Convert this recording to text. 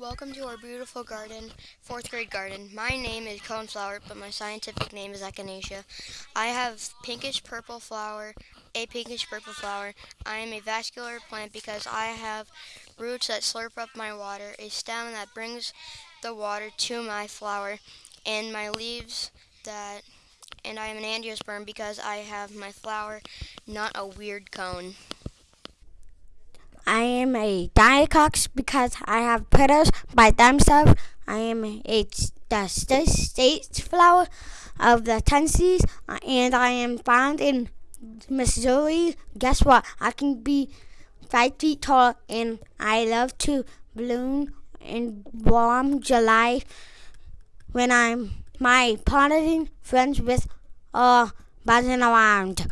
Welcome to our beautiful garden, fourth grade garden. My name is coneflower, but my scientific name is echinacea. I have pinkish purple flower, a pinkish purple flower. I am a vascular plant because I have roots that slurp up my water, a stem that brings the water to my flower, and my leaves that, and I am an angiosperm because I have my flower, not a weird cone. I am a dicot because I have petals by themselves. I am a the state flower of the Tennessees, and I am found in Missouri. Guess what? I can be five feet tall, and I love to bloom in warm July when I'm my pollinating friends with uh buzzing around.